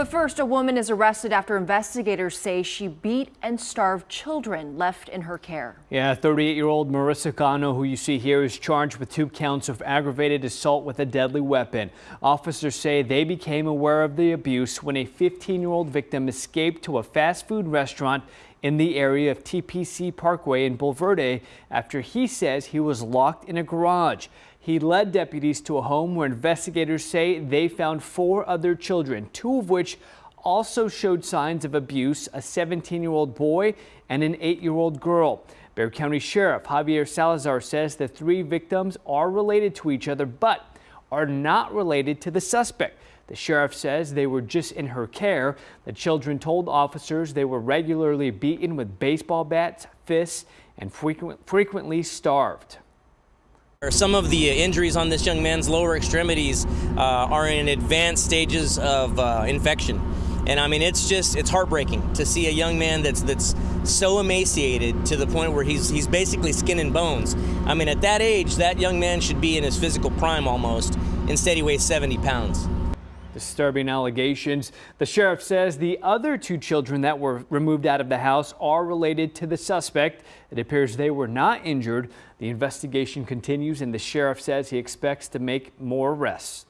But first, a woman is arrested after investigators say she beat and starved children left in her care. Yeah, 38-year-old Marissa Cano, who you see here, is charged with two counts of aggravated assault with a deadly weapon. Officers say they became aware of the abuse when a 15-year-old victim escaped to a fast food restaurant in the area of TPC Parkway in Bulverde after he says he was locked in a garage. He led deputies to a home where investigators say they found four other children, two of which also showed signs of abuse, a 17-year-old boy and an 8-year-old girl. Bexar County Sheriff Javier Salazar says the three victims are related to each other, but are not related to the suspect. The sheriff says they were just in her care. The children told officers they were regularly beaten with baseball bats, fists, and frequent, frequently starved. Some of the injuries on this young man's lower extremities uh, are in advanced stages of uh, infection. And I mean, it's just, it's heartbreaking to see a young man that's that's so emaciated to the point where he's he's basically skin and bones. I mean, at that age, that young man should be in his physical prime almost. Instead, he weighs 70 pounds. Disturbing allegations. The sheriff says the other two children that were removed out of the house are related to the suspect. It appears they were not injured. The investigation continues and the sheriff says he expects to make more arrests.